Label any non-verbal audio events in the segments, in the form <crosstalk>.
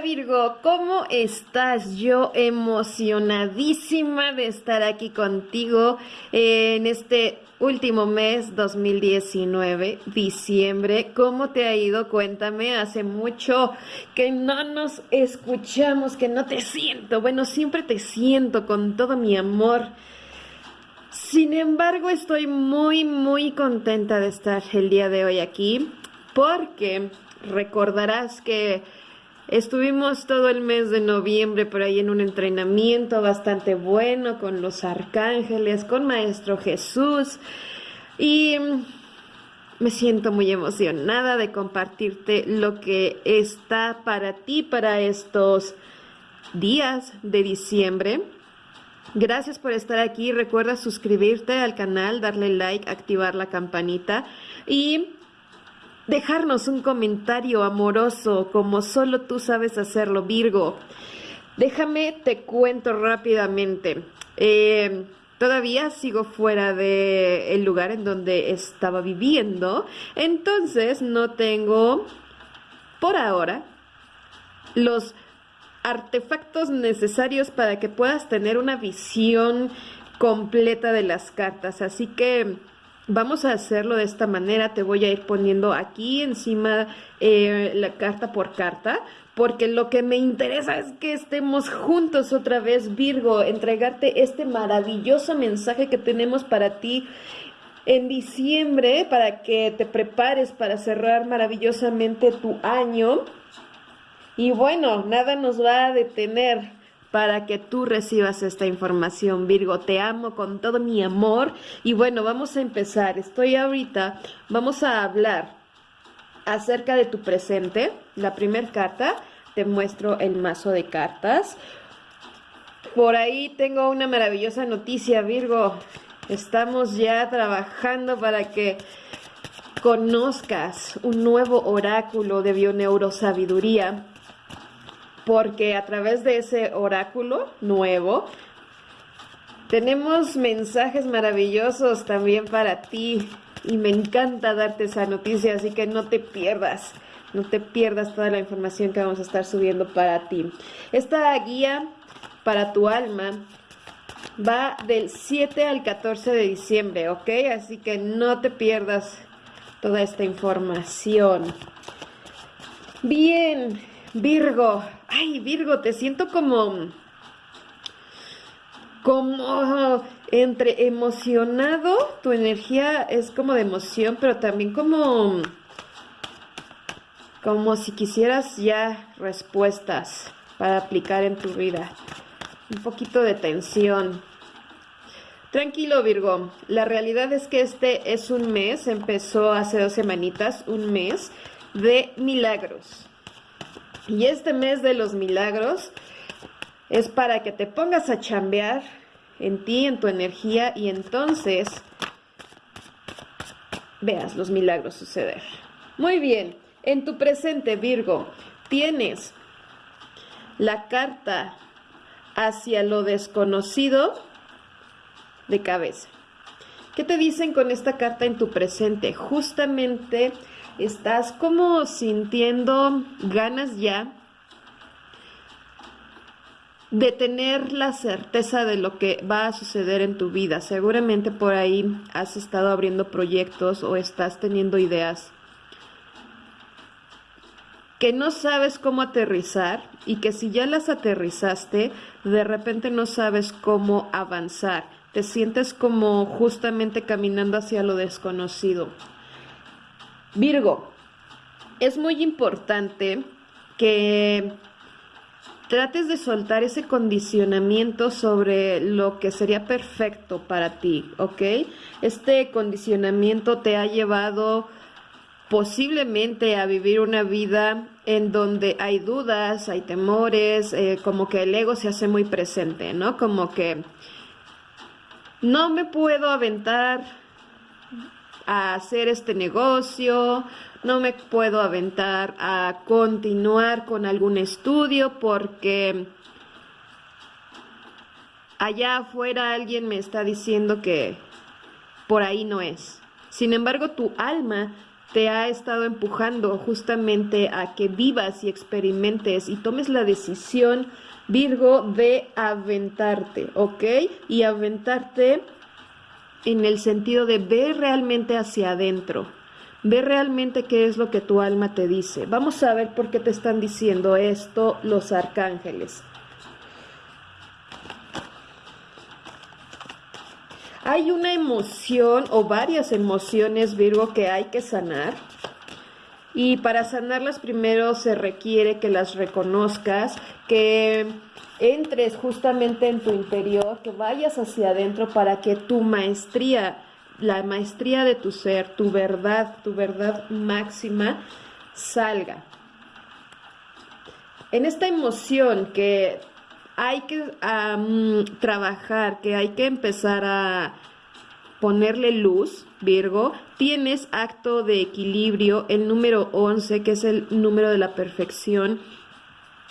Virgo, ¿cómo estás? Yo emocionadísima de estar aquí contigo en este último mes 2019, diciembre. ¿Cómo te ha ido? Cuéntame, hace mucho que no nos escuchamos, que no te siento. Bueno, siempre te siento con todo mi amor. Sin embargo, estoy muy, muy contenta de estar el día de hoy aquí porque recordarás que Estuvimos todo el mes de noviembre por ahí en un entrenamiento bastante bueno con los arcángeles, con Maestro Jesús y me siento muy emocionada de compartirte lo que está para ti para estos días de diciembre. Gracias por estar aquí. Recuerda suscribirte al canal, darle like, activar la campanita y dejarnos un comentario amoroso como solo tú sabes hacerlo, Virgo. Déjame, te cuento rápidamente. Eh, todavía sigo fuera del el lugar en donde estaba viviendo, entonces no tengo, por ahora, los artefactos necesarios para que puedas tener una visión completa de las cartas. Así que Vamos a hacerlo de esta manera, te voy a ir poniendo aquí encima eh, la carta por carta, porque lo que me interesa es que estemos juntos otra vez, Virgo, entregarte este maravilloso mensaje que tenemos para ti en diciembre, para que te prepares para cerrar maravillosamente tu año. Y bueno, nada nos va a detener para que tú recibas esta información, Virgo. Te amo con todo mi amor. Y bueno, vamos a empezar. Estoy ahorita, vamos a hablar acerca de tu presente. La primera carta, te muestro el mazo de cartas. Por ahí tengo una maravillosa noticia, Virgo. Estamos ya trabajando para que conozcas un nuevo oráculo de bioneurosabiduría porque a través de ese oráculo nuevo tenemos mensajes maravillosos también para ti y me encanta darte esa noticia, así que no te pierdas, no te pierdas toda la información que vamos a estar subiendo para ti. Esta guía para tu alma va del 7 al 14 de diciembre, ¿ok? Así que no te pierdas toda esta información. Bien, Virgo, ay Virgo, te siento como, como entre emocionado, tu energía es como de emoción, pero también como, como si quisieras ya respuestas para aplicar en tu vida. Un poquito de tensión. Tranquilo Virgo, la realidad es que este es un mes, empezó hace dos semanitas, un mes de milagros. Y este mes de los milagros es para que te pongas a chambear en ti, en tu energía y entonces veas los milagros suceder. Muy bien, en tu presente Virgo tienes la carta hacia lo desconocido de cabeza. ¿Qué te dicen con esta carta en tu presente? Justamente estás como sintiendo ganas ya de tener la certeza de lo que va a suceder en tu vida. Seguramente por ahí has estado abriendo proyectos o estás teniendo ideas que no sabes cómo aterrizar y que si ya las aterrizaste, de repente no sabes cómo avanzar. Te sientes como justamente caminando hacia lo desconocido. Virgo, es muy importante que trates de soltar ese condicionamiento sobre lo que sería perfecto para ti, ¿ok? Este condicionamiento te ha llevado posiblemente a vivir una vida en donde hay dudas, hay temores, eh, como que el ego se hace muy presente, ¿no? Como que no me puedo aventar a hacer este negocio, no me puedo aventar a continuar con algún estudio porque allá afuera alguien me está diciendo que por ahí no es. Sin embargo, tu alma te ha estado empujando justamente a que vivas y experimentes y tomes la decisión, Virgo, de aventarte, ¿ok? Y aventarte en el sentido de ver realmente hacia adentro, ver realmente qué es lo que tu alma te dice. Vamos a ver por qué te están diciendo esto los arcángeles. Hay una emoción o varias emociones, Virgo, que hay que sanar. Y para sanarlas primero se requiere que las reconozcas, que entres justamente en tu interior, que vayas hacia adentro para que tu maestría, la maestría de tu ser, tu verdad, tu verdad máxima, salga. En esta emoción que hay que trabajar, que hay que empezar a ponerle luz, Virgo, tienes acto de equilibrio, el número 11, que es el número de la perfección.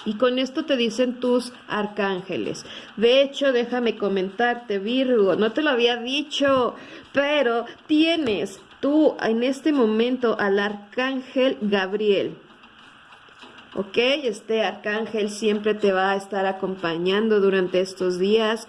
Y con esto te dicen tus arcángeles. De hecho, déjame comentarte, Virgo, no te lo había dicho, pero tienes tú en este momento al arcángel Gabriel. ¿ok? Este arcángel siempre te va a estar acompañando durante estos días.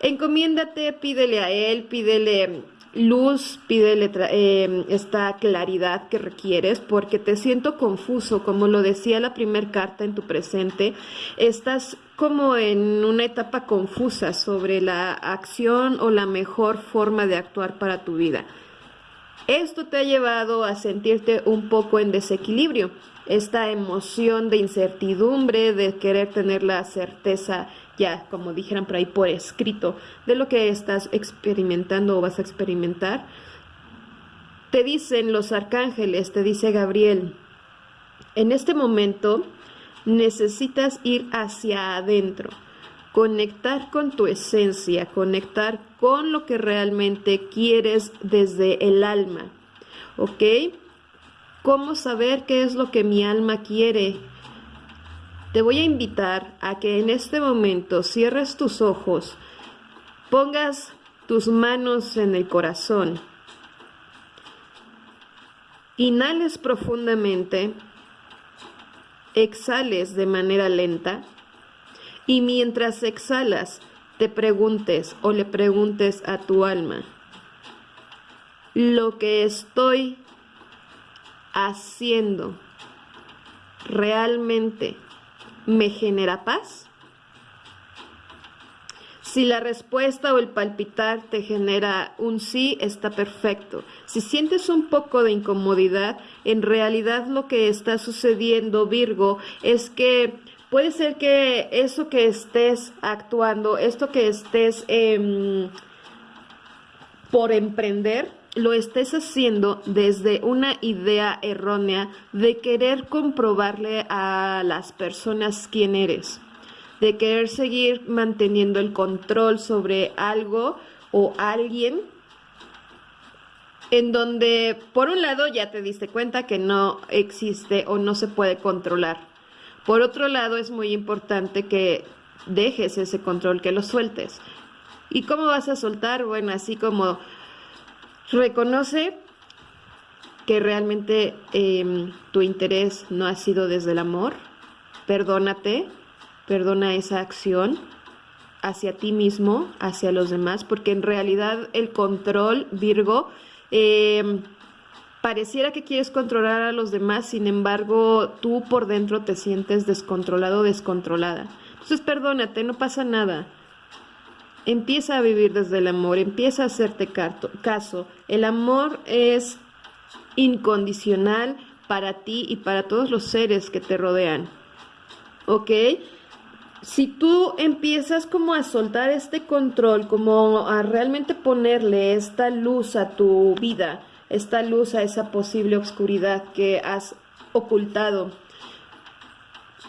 Encomiéndate, pídele a él, pídele luz, pídele em, esta claridad que requieres, porque te siento confuso, como lo decía la primera carta en tu presente, estás como en una etapa confusa sobre la acción o la mejor forma de actuar para tu vida. Esto te ha llevado a sentirte un poco en desequilibrio, esta emoción de incertidumbre, de querer tener la certeza, ya como dijeran por ahí, por escrito, de lo que estás experimentando o vas a experimentar. Te dicen los arcángeles, te dice Gabriel, en este momento necesitas ir hacia adentro, conectar con tu esencia, conectar con lo que realmente quieres desde el alma. ¿Ok? ¿Cómo saber qué es lo que mi alma quiere? Te voy a invitar a que en este momento cierres tus ojos, pongas tus manos en el corazón, inhales profundamente, exhales de manera lenta y mientras exhalas, te preguntes o le preguntes a tu alma, lo que estoy haciendo realmente me genera paz? Si la respuesta o el palpitar te genera un sí, está perfecto. Si sientes un poco de incomodidad, en realidad lo que está sucediendo, Virgo, es que puede ser que eso que estés actuando, esto que estés em, por emprender, lo estés haciendo desde una idea errónea de querer comprobarle a las personas quién eres, de querer seguir manteniendo el control sobre algo o alguien en donde por un lado ya te diste cuenta que no existe o no se puede controlar por otro lado, es muy importante que dejes ese control, que lo sueltes. ¿Y cómo vas a soltar? Bueno, así como reconoce que realmente em, tu interés no ha sido desde el amor, perdónate, perdona esa acción hacia ti mismo, hacia los demás, porque en realidad el control, Virgo, eh, pareciera que quieres controlar a los demás, sin embargo, tú por dentro te sientes descontrolado descontrolada. Entonces, perdónate, no pasa nada. Empieza a vivir desde el amor, empieza a hacerte caso. El amor es incondicional para ti y para todos los seres que te rodean. ¿Ok? Si tú empiezas como a soltar este control, como a realmente ponerle esta luz a tu vida, esta luz a esa posible oscuridad que has ocultado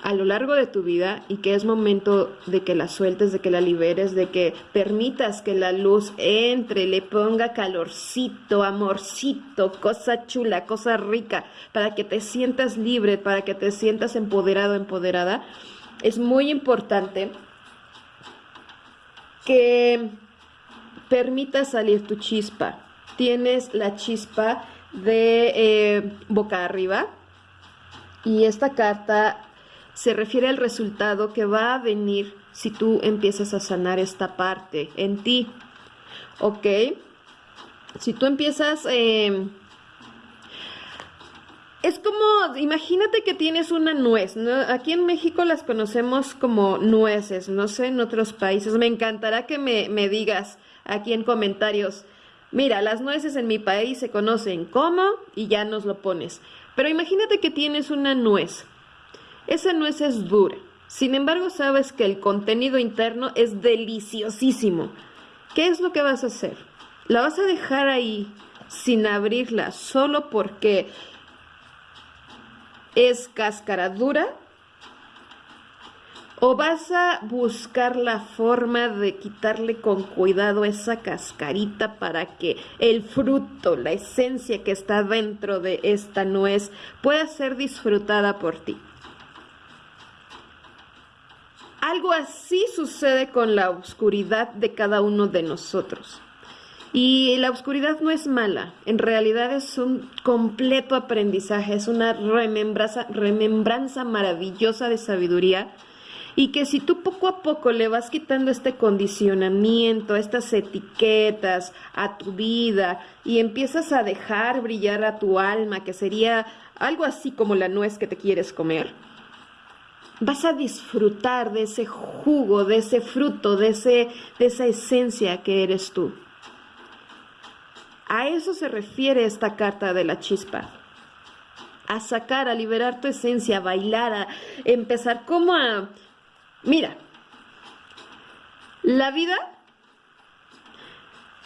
a lo largo de tu vida y que es momento de que la sueltes, de que la liberes, de que permitas que la luz entre, le ponga calorcito, amorcito, cosa chula, cosa rica, para que te sientas libre, para que te sientas empoderado, empoderada, es muy importante que permitas salir tu chispa, tienes la chispa de eh, boca arriba. Y esta carta se refiere al resultado que va a venir si tú empiezas a sanar esta parte en ti. ¿Ok? Si tú empiezas... Eh, es como, imagínate que tienes una nuez. Aquí en México las conocemos como nueces, no sé, en otros países. Me encantará que me, me digas aquí en comentarios, mira, las nueces en mi país se conocen como y ya nos lo pones. Pero imagínate que tienes una nuez. Esa nuez es dura. Sin embargo, sabes que el contenido interno es deliciosísimo. ¿Qué es lo que vas a hacer? La vas a dejar ahí sin abrirla solo porque es cáscara dura o vas a buscar la forma de quitarle con cuidado esa cascarita para que el fruto, la esencia que está dentro de esta nuez pueda ser disfrutada por ti. Algo así sucede con la oscuridad de cada uno de nosotros. Y la oscuridad no es mala, en realidad es un completo aprendizaje, es una remembranza, remembranza maravillosa de sabiduría y que si tú poco a poco le vas quitando este condicionamiento, estas etiquetas a tu vida y empiezas a dejar brillar a tu alma, que sería algo así como la nuez que te quieres comer, vas a disfrutar de ese jugo, de ese fruto, de, ese, de esa esencia que eres tú. A eso se refiere esta carta de la chispa. A sacar, a liberar tu esencia, a bailar, a empezar como a... Mira, la vida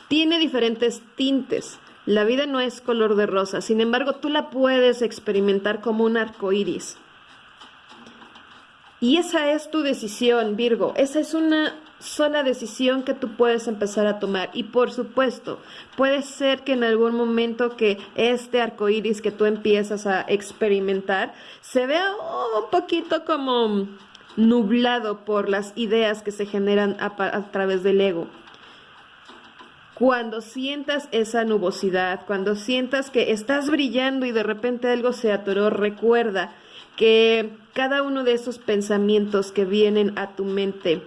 tiene diferentes tintes. La vida no es color de rosa, sin embargo, tú la puedes experimentar como un arco iris. Y esa es tu decisión, Virgo. Esa es una sola decisión que tú puedes empezar a tomar. Y por supuesto, puede ser que en algún momento que este arco iris que tú empiezas a experimentar se vea un poquito como nublado por las ideas que se generan a, a través del ego. Cuando sientas esa nubosidad, cuando sientas que estás brillando y de repente algo se atoró, recuerda que cada uno de esos pensamientos que vienen a tu mente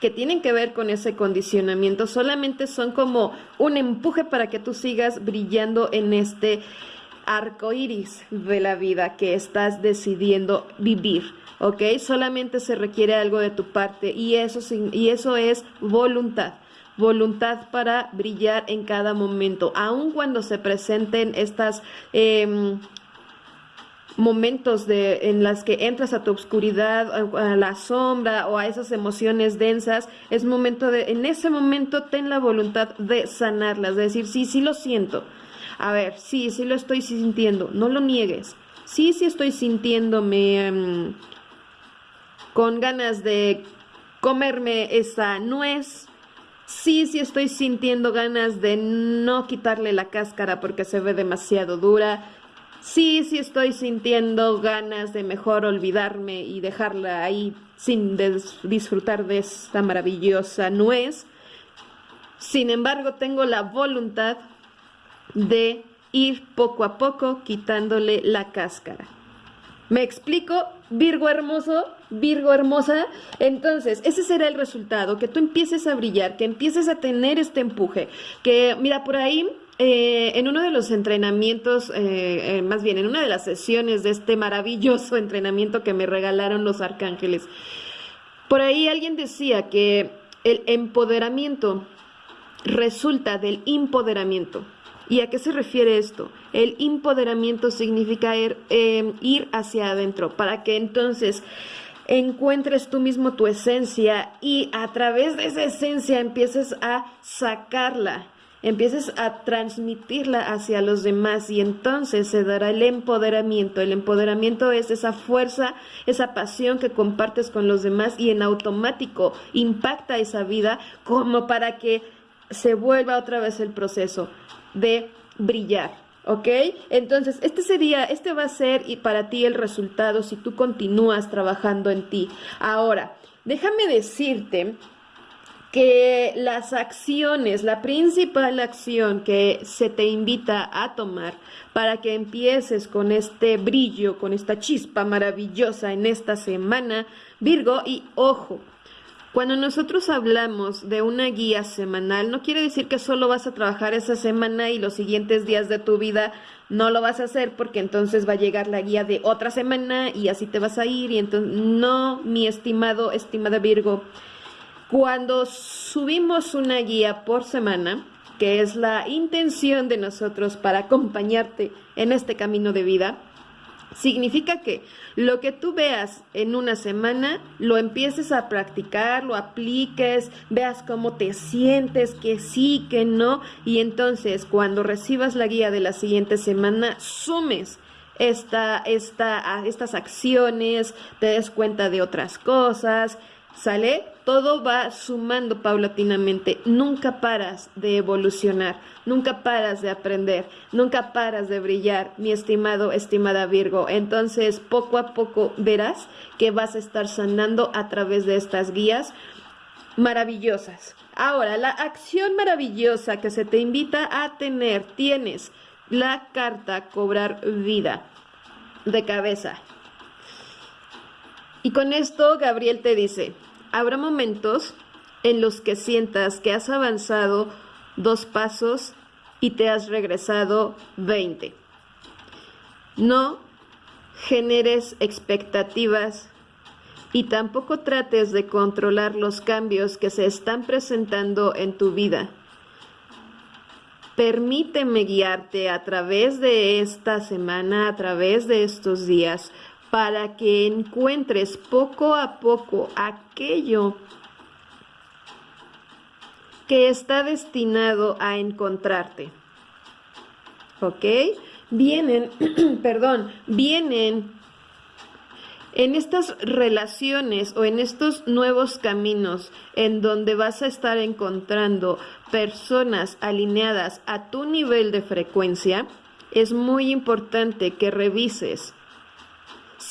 que tienen que ver con ese condicionamiento solamente son como un empuje para que tú sigas brillando en este arco iris de la vida que estás decidiendo vivir. ¿Ok? Solamente se requiere algo de tu parte y eso, y eso es voluntad voluntad para brillar en cada momento, aun cuando se presenten estas eh, momentos de, en las que entras a tu oscuridad, a, la sombra o a esas emociones densas, es momento de, en ese momento ten la voluntad de sanarlas, de decir, sí, sí lo siento. A ver, sí, sí lo estoy sintiendo, no lo niegues. Sí, sí estoy sintiéndome em, con ganas de comerme esa nuez. Sí, sí estoy sintiendo ganas de no quitarle la cáscara porque se ve demasiado dura sí, sí estoy sintiendo ganas de mejor olvidarme y dejarla ahí sin disfrutar de esta maravillosa nuez. Sin embargo, tengo la voluntad de ir poco a poco quitándole la cáscara. ¿Me explico? Virgo hermoso, Virgo hermosa. Entonces, ese será el resultado, que tú empieces a brillar, que empieces a tener este empuje. Que, mira, por ahí eh, en uno de los entrenamientos, eh, eh, más bien en una de las sesiones de este maravilloso <laughs> entrenamiento que me regalaron los arcángeles, por ahí alguien decía que el empoderamiento resulta del empoderamiento. ¿Y a qué se refiere esto? El empoderamiento significa ir, ir hacia adentro, para que entonces encuentres tú mismo tu esencia y a través de esa esencia empieces a sacarla empieces a transmitirla hacia los demás y entonces se dará el empoderamiento. El empoderamiento es esa fuerza, esa pasión que compartes con los demás y en automático impacta esa vida como para que se vuelva otra vez el proceso de brillar. ¿Ok? Entonces, este sería, este va a ser y para ti el resultado si tú continúas trabajando en ti. Ahora, déjame decirte que las acciones, la principal acción que se te invita a tomar para que empieces con este brillo, con esta chispa maravillosa en esta semana, Virgo, y ojo, cuando nosotros hablamos de una guía semanal, no quiere decir que solo vas a trabajar esa semana y los siguientes días de tu vida no lo vas a hacer porque entonces va a llegar la guía de otra semana y así te vas a ir y entonces no, mi estimado, estimada Virgo, cuando subimos una guía por semana, que es la intención de nosotros para acompañarte en este camino de vida, significa que lo que tú veas en una semana, lo empieces a practicar, lo apliques, veas cómo te sientes, que sí, que no, y entonces cuando recibas la guía de la siguiente semana, sumes esta, esta, estas acciones, te des cuenta de otras cosas, ¿Sale? Todo va sumando paulatinamente. Nunca paras de evolucionar, nunca paras de aprender, nunca paras de brillar, mi estimado, estimada Virgo. Entonces, poco a poco verás que vas a estar sanando a través de estas guías maravillosas. Ahora, la acción maravillosa que se te invita a tener, tienes la carta cobrar vida de cabeza. Y con esto Gabriel te dice, habrá momentos en los que sientas que has avanzado dos pasos y te has regresado 20. No generes expectativas y tampoco trates de controlar los cambios que se están presentando en tu vida. Permíteme guiarte a través de esta semana, a través de estos días, para que encuentres poco a poco aquello que está destinado a encontrarte. ¿Ok? Vienen, <clears throat> perdón, vienen en estas relaciones o en estos nuevos caminos en donde vas a estar encontrando personas alineadas a tu nivel de frecuencia, es muy importante que revises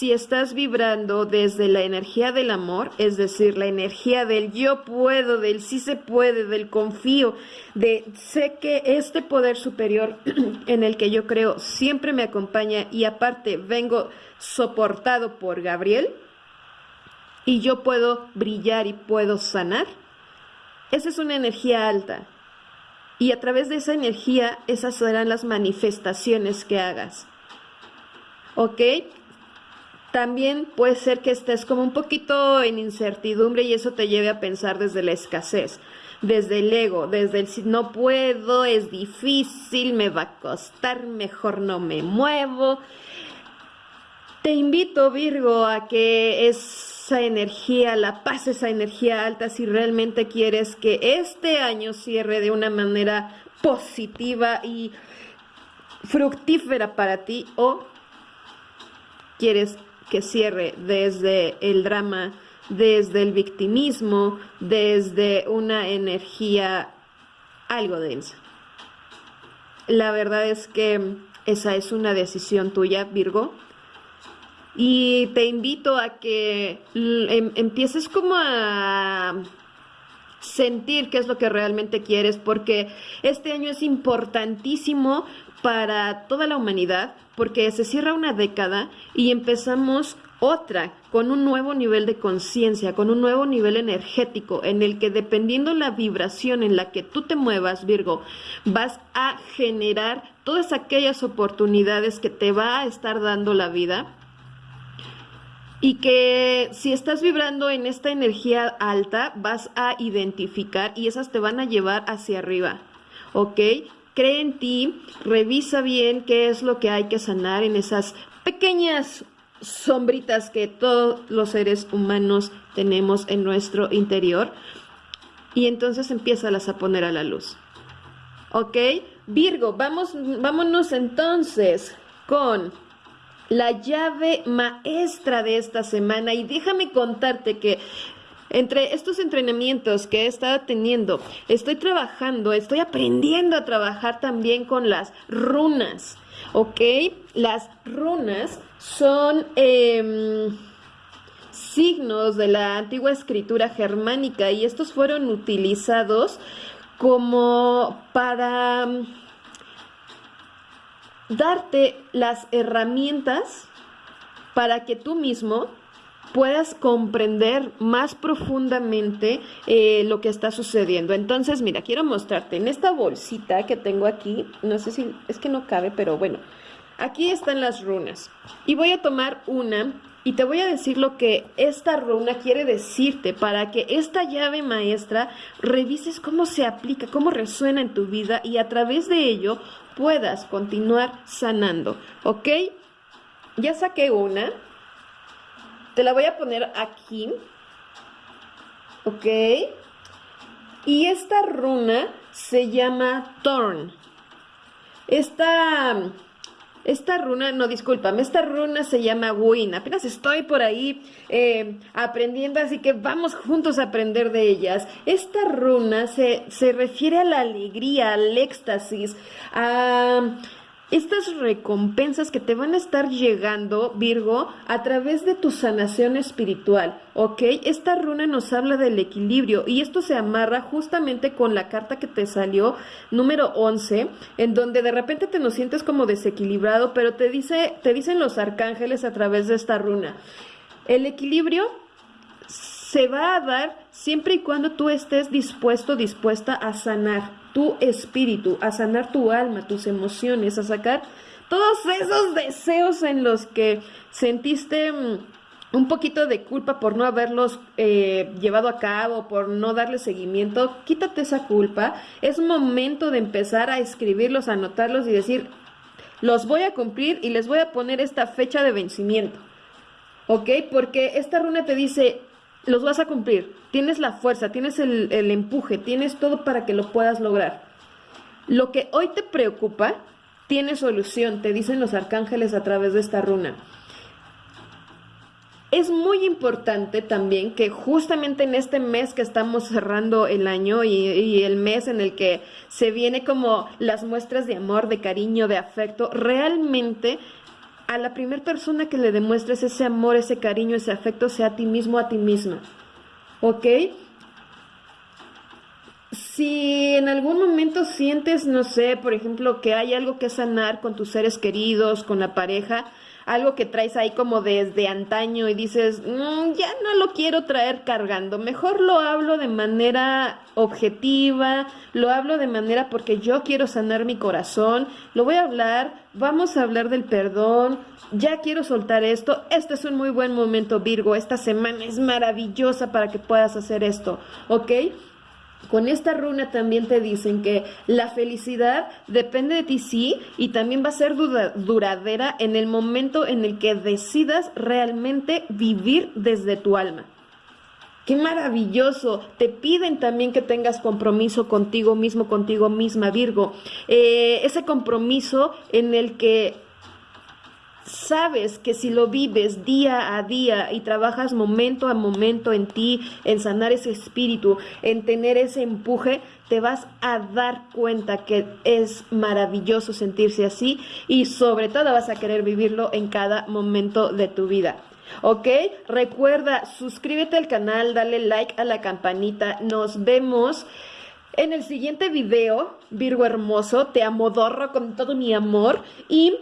si estás vibrando desde la energía del amor, es decir, la energía del yo puedo, del sí se puede, del confío, de sé que este poder superior <clears throat> en el que yo creo siempre me acompaña y aparte vengo soportado por Gabriel y yo puedo brillar y puedo sanar, esa es una energía alta. Y a través de esa energía, esas serán las manifestaciones que hagas. ¿Ok? También puede ser que estés como un poquito en incertidumbre y eso te lleve a pensar desde la escasez, desde el ego, desde el no puedo, es difícil, me va a costar, mejor no me muevo. Te invito, Virgo, a que esa energía, la paz, esa energía alta, si realmente quieres que este año cierre de una manera positiva y fructífera para ti o quieres que cierre desde el drama, desde el victimismo, desde una energía algo densa. La verdad es que esa es una decisión tuya, Virgo. Y te invito a que em, empieces como a sentir qué es lo que realmente quieres, porque este año es importantísimo para toda la humanidad, porque se cierra una década y empezamos otra con un nuevo nivel de conciencia, con un nuevo nivel energético en el que dependiendo la vibración en la que tú te muevas, Virgo, vas a generar todas aquellas oportunidades que te va a estar dando la vida y que si estás vibrando en esta energía alta, vas a identificar y esas te van a llevar hacia arriba, ¿ok? Cree en ti, revisa bien qué es lo que hay que sanar en esas pequeñas sombritas que todos los seres humanos tenemos en nuestro interior y entonces las a poner a la luz. ¿Ok? Virgo, vamos, vámonos entonces con la llave maestra de esta semana y déjame contarte que entre estos entrenamientos que he estado teniendo, estoy trabajando, estoy aprendiendo a trabajar también con las runas, ¿ok? Las runas son... Em, signos de la antigua escritura germánica y estos fueron utilizados como para mm, darte las herramientas para que tú mismo puedas comprender más profundamente eh, lo que está sucediendo. Entonces, mira, quiero mostrarte en esta bolsita que tengo aquí, no sé si es que no cabe, pero bueno, aquí están las runas. Y voy a tomar una y te voy a decir lo que esta runa quiere decirte para que esta llave maestra revises cómo se aplica, cómo resuena en tu vida y a través de ello puedas continuar sanando, ¿ok? Ya saqué una. Te la voy a poner aquí. ¿Ok? Y esta runa se llama Thorn. Esta, esta runa, no, discúlpame, esta runa se llama Win. Apenas estoy por ahí eh, aprendiendo, así que vamos juntos a aprender de ellas. Esta runa se, se refiere a la alegría, al éxtasis, a estas recompensas que te van a estar llegando, Virgo, a través de tu sanación espiritual, ¿ok? Esta runa nos habla del equilibrio y esto se amarra justamente con la carta que te salió, número 11, en donde de repente te nos sientes como desequilibrado, pero te, dice, te dicen los arcángeles a través de esta runa. El equilibrio se va a dar siempre y cuando tú estés dispuesto, dispuesta a sanar tu espíritu, a sanar tu alma, tus emociones, a sacar todos esos deseos en los que sentiste mm, un poquito de culpa por no haberlos eh, llevado a cabo, por no darle seguimiento, quítate esa culpa. Es momento de empezar a escribirlos, a anotarlos y decir, los voy a cumplir y les voy a poner esta fecha de vencimiento. ¿Ok? Porque esta runa te dice, los vas a cumplir. Tienes la fuerza, tienes el, empuje, tienes todo para que lo puedas lograr. Lo que hoy te preocupa tiene solución, te dicen los arcángeles a través de esta runa. Es muy importante también que justamente en este mes que estamos cerrando el año y, y, el mes en el que se viene como las muestras de amor, de cariño, de afecto, realmente a la primera persona que le demuestres ese amor, ese cariño, ese afecto, sea a ti mismo, a ti misma. ¿Ok? Si en algún momento sientes, no sé, por ejemplo, que hay algo que sanar con tus seres queridos, con la pareja, algo que traes ahí como desde antaño y dices, mm, ya no lo quiero traer cargando, mejor lo hablo de manera objetiva, lo hablo de manera porque yo quiero sanar mi corazón, lo voy a hablar, vamos a hablar del perdón, ya quiero soltar esto, este es un muy buen momento Virgo, esta semana es maravillosa para que puedas hacer esto, ¿ok? Con esta runa también te dicen que la felicidad depende de ti sí y también va a ser duradera en el momento en el que decidas realmente vivir desde tu alma. Qué maravilloso. Te piden también que tengas compromiso contigo mismo, contigo misma, Virgo. Eh, ese compromiso en el que sabes que si lo vives día a día y trabajas momento a momento en ti, en sanar ese espíritu, en tener ese empuje, te vas a dar cuenta que es maravilloso sentirse así y sobre todo vas a querer vivirlo en cada momento de tu vida. ¿Ok? Recuerda, suscríbete al canal, dale like a la campanita. Nos vemos en el siguiente video, Virgo Hermoso. Te amodorro con todo mi amor y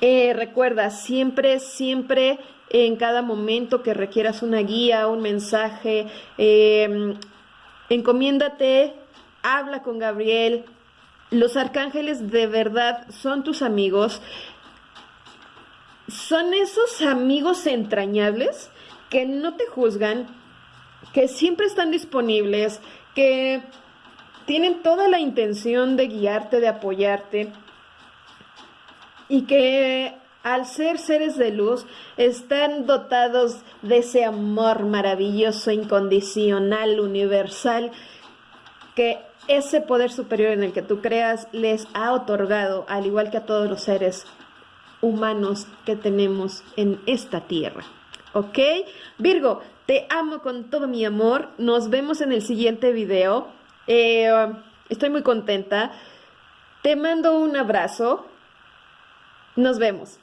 eh, recuerda, siempre, siempre en cada momento que requieras una guía, un mensaje, em, encomiéndate, habla con Gabriel. Los arcángeles de verdad son tus amigos. Son esos amigos entrañables que no te juzgan, que siempre están disponibles, que tienen toda la intención de guiarte, de apoyarte y que al ser seres de luz están dotados de ese amor maravilloso, incondicional, universal, que ese poder superior en el que tú creas les ha otorgado, al igual que a todos los seres humanos que tenemos en esta tierra. ¿Ok? Virgo, te amo con todo mi amor. Nos vemos en el siguiente video. Eh, estoy muy contenta. Te mando un abrazo. Nos vemos.